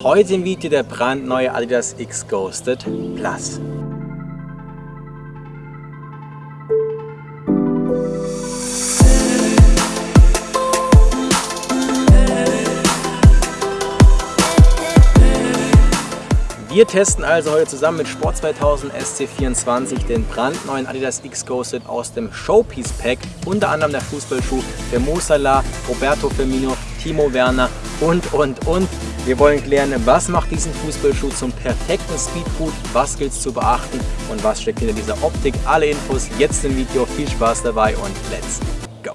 Heute im Video der brandneue Adidas X Ghosted Plus. Wir testen also heute zusammen mit Sport 2000 SC24 den brandneuen Adidas X Ghosted aus dem Showpiece Pack, unter anderem der Fußballschuh für Mo Salah, Roberto Firmino, Timo Werner und und und. Wir wollen klären, was macht diesen Fußballschuh zum perfekten Speedboot, was gilt es zu beachten und was steckt hinter dieser Optik. Alle Infos jetzt im Video. Viel Spaß dabei und let's go!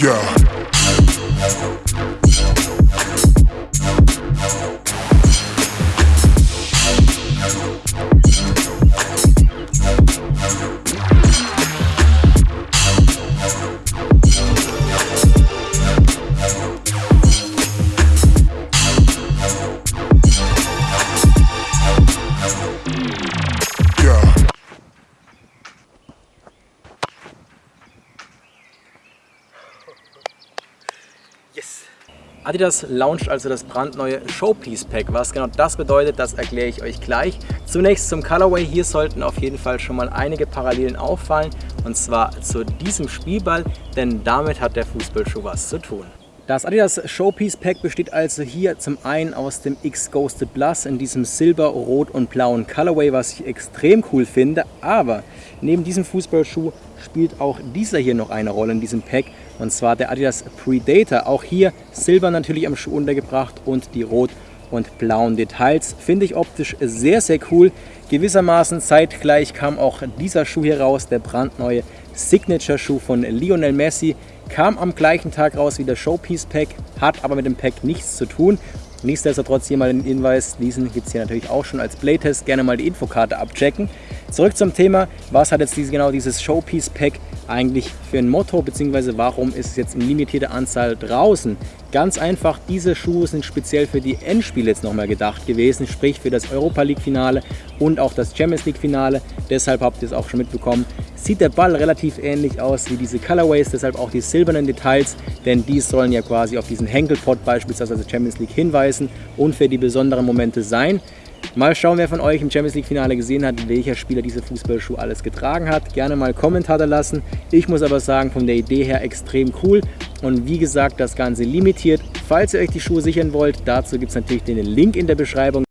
Yeah. Adidas launcht also das brandneue Showpiece Pack. Was genau das bedeutet, das erkläre ich euch gleich. Zunächst zum Colorway. Hier sollten auf jeden Fall schon mal einige Parallelen auffallen. Und zwar zu diesem Spielball, denn damit hat der Fußballschuh was zu tun. Das Adidas Showpiece Pack besteht also hier zum einen aus dem X Ghosted Plus in diesem Silber, Rot und blauen Colorway, was ich extrem cool finde. Aber neben diesem Fußballschuh spielt auch dieser hier noch eine Rolle in diesem Pack und zwar der Adidas Predator. Auch hier Silber natürlich am Schuh untergebracht und die rot und blauen Details. Finde ich optisch sehr, sehr cool. Gewissermaßen zeitgleich kam auch dieser Schuh hier raus, der brandneue Signature-Schuh von Lionel Messi. Kam am gleichen Tag raus wie der Showpiece Pack, hat aber mit dem Pack nichts zu tun. Nichtsdestotrotz hier mal den Hinweis, diesen gibt es hier natürlich auch schon als Playtest. Gerne mal die Infokarte abchecken. Zurück zum Thema, was hat jetzt diese, genau dieses Showpiece Pack eigentlich für ein Motto, beziehungsweise warum ist es jetzt in limitierter Anzahl draußen? Ganz einfach, diese Schuhe sind speziell für die Endspiele jetzt nochmal gedacht gewesen, sprich für das Europa League Finale und auch das Champions League Finale. Deshalb habt ihr es auch schon mitbekommen. Sieht der Ball relativ ähnlich aus wie diese Colorways, deshalb auch die silbernen Details, denn die sollen ja quasi auf diesen Henkelpot beispielsweise Champions League hinweisen und für die besonderen Momente sein. Mal schauen, wer von euch im Champions League Finale gesehen hat, welcher Spieler diese Fußballschuh alles getragen hat. Gerne mal Kommentare lassen. Ich muss aber sagen, von der Idee her extrem cool. Und wie gesagt, das Ganze limitiert. Falls ihr euch die Schuhe sichern wollt, dazu gibt es natürlich den Link in der Beschreibung.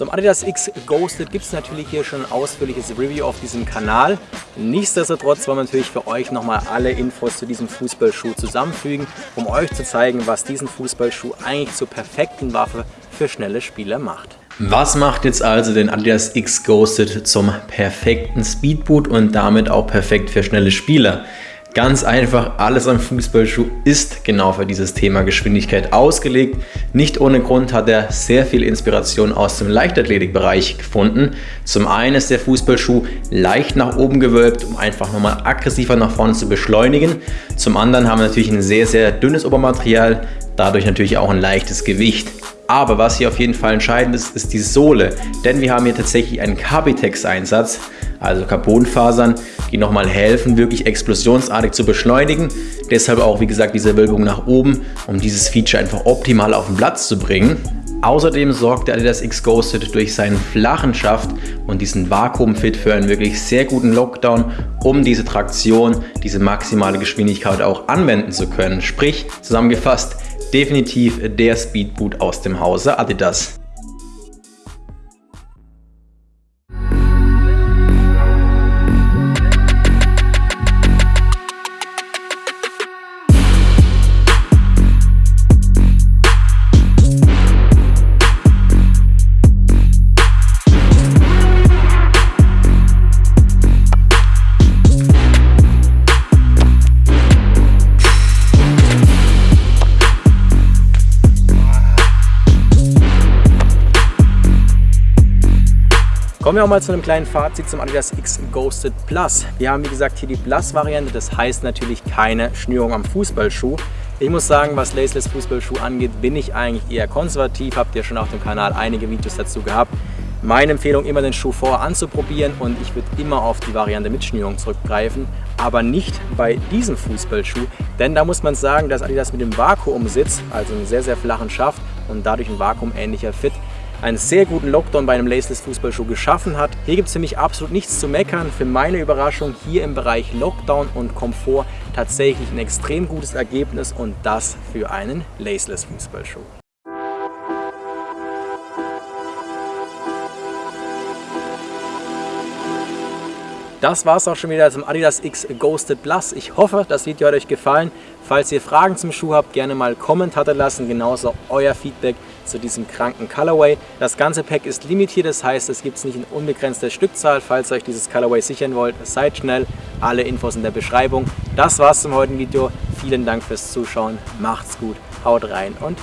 Zum Adidas X Ghosted gibt es natürlich hier schon ein ausführliches Review auf diesem Kanal. Nichtsdestotrotz wollen wir natürlich für euch nochmal alle Infos zu diesem Fußballschuh zusammenfügen, um euch zu zeigen, was diesen Fußballschuh eigentlich zur perfekten Waffe für schnelle Spieler macht. Was macht jetzt also den Adidas X Ghosted zum perfekten Speedboot und damit auch perfekt für schnelle Spieler? Ganz einfach, alles am Fußballschuh ist genau für dieses Thema Geschwindigkeit ausgelegt. Nicht ohne Grund hat er sehr viel Inspiration aus dem Leichtathletikbereich gefunden. Zum einen ist der Fußballschuh leicht nach oben gewölbt, um einfach nochmal aggressiver nach vorne zu beschleunigen. Zum anderen haben wir natürlich ein sehr, sehr dünnes Obermaterial, dadurch natürlich auch ein leichtes Gewicht. Aber was hier auf jeden Fall entscheidend ist, ist die Sohle. Denn wir haben hier tatsächlich einen Carbitex-Einsatz, also Carbonfasern, die nochmal helfen, wirklich explosionsartig zu beschleunigen. Deshalb auch, wie gesagt, diese Wölbung nach oben, um dieses Feature einfach optimal auf den Platz zu bringen. Außerdem sorgt der Adidas X Ghosted durch seinen flachen Schaft und diesen Vakuumfit für einen wirklich sehr guten Lockdown, um diese Traktion, diese maximale Geschwindigkeit auch anwenden zu können. Sprich, zusammengefasst, definitiv der Speedboot aus dem Hause Adidas. Kommen wir auch mal zu einem kleinen Fazit zum Adidas X Ghosted Plus. Wir haben wie gesagt hier die Plus-Variante, das heißt natürlich keine Schnürung am Fußballschuh. Ich muss sagen, was Laceless Fußballschuh angeht, bin ich eigentlich eher konservativ. Habt ihr schon auf dem Kanal einige Videos dazu gehabt. Meine Empfehlung, immer den Schuh vorher anzuprobieren und ich würde immer auf die Variante mit Schnürung zurückgreifen, aber nicht bei diesem Fußballschuh, denn da muss man sagen, dass Adidas mit dem Vakuumsitz, also einem sehr, sehr flachen Schaft und dadurch ein vakuumähnlicher Fit, einen sehr guten Lockdown bei einem Laceless Fußballschuh geschaffen hat. Hier gibt es für mich absolut nichts zu meckern. Für meine Überraschung hier im Bereich Lockdown und Komfort tatsächlich ein extrem gutes Ergebnis und das für einen Laceless Fußballschuh. Das war es auch schon wieder zum Adidas X Ghosted Plus. Ich hoffe, das Video hat euch gefallen. Falls ihr Fragen zum Schuh habt, gerne mal Kommentare lassen, genauso euer Feedback zu diesem kranken Colorway. Das ganze Pack ist limitiert, das heißt, es gibt es nicht in unbegrenzter Stückzahl. Falls ihr euch dieses Colorway sichern wollt, seid schnell. Alle Infos in der Beschreibung. Das war's zum heutigen Video. Vielen Dank fürs Zuschauen. Macht's gut, haut rein und